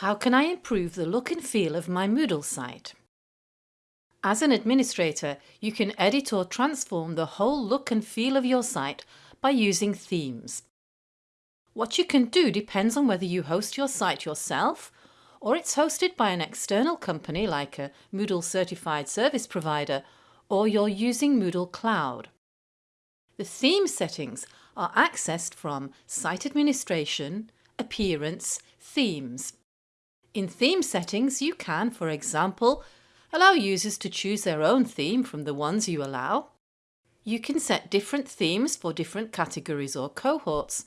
How can I improve the look and feel of my Moodle site? As an administrator, you can edit or transform the whole look and feel of your site by using themes. What you can do depends on whether you host your site yourself or it's hosted by an external company like a Moodle certified service provider or you're using Moodle Cloud. The theme settings are accessed from Site Administration, Appearance, Themes. In theme settings you can, for example, allow users to choose their own theme from the ones you allow. You can set different themes for different categories or cohorts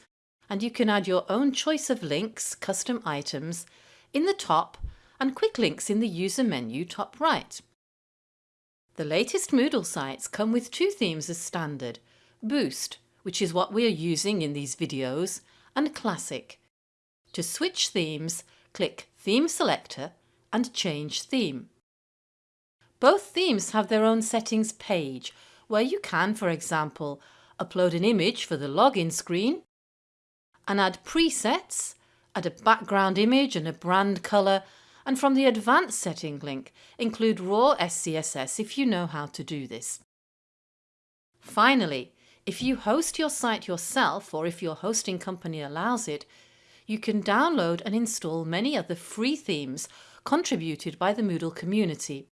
and you can add your own choice of links, custom items, in the top and quick links in the user menu top right. The latest Moodle sites come with two themes as standard, Boost, which is what we are using in these videos, and Classic. To switch themes, click Theme Selector and Change Theme. Both themes have their own settings page where you can, for example, upload an image for the login screen and add presets, add a background image and a brand colour and from the advanced setting link include raw SCSS if you know how to do this. Finally, if you host your site yourself or if your hosting company allows it, you can download and install many other free themes contributed by the Moodle community.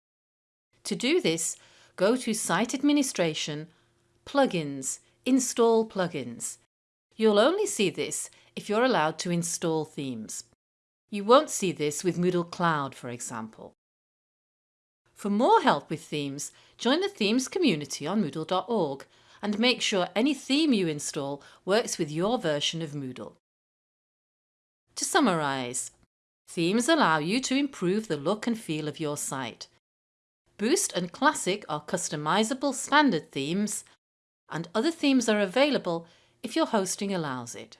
To do this, go to Site Administration, Plugins, Install Plugins. You'll only see this if you're allowed to install themes. You won't see this with Moodle Cloud, for example. For more help with themes, join the Themes community on Moodle.org and make sure any theme you install works with your version of Moodle. To summarise, themes allow you to improve the look and feel of your site. Boost and Classic are customizable standard themes and other themes are available if your hosting allows it.